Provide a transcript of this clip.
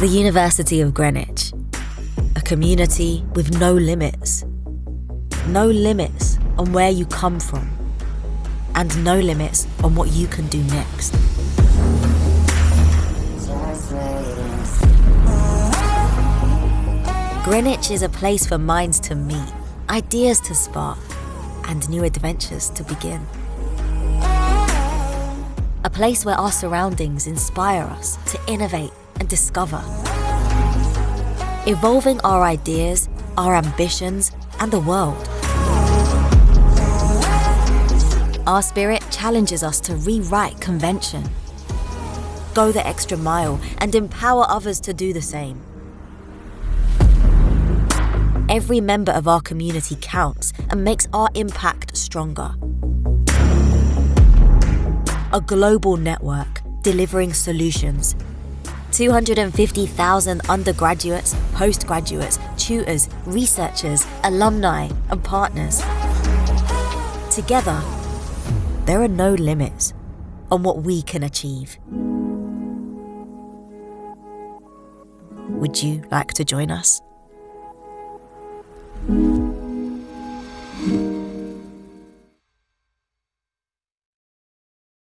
The University of Greenwich, a community with no limits. No limits on where you come from, and no limits on what you can do next. Greenwich is a place for minds to meet, ideas to spark, and new adventures to begin. A place where our surroundings inspire us to innovate and discover. Evolving our ideas, our ambitions, and the world. Our spirit challenges us to rewrite convention, go the extra mile, and empower others to do the same. Every member of our community counts and makes our impact stronger. A global network delivering solutions. 250,000 undergraduates, postgraduates, tutors, researchers, alumni, and partners. Together, there are no limits on what we can achieve. Would you like to join us?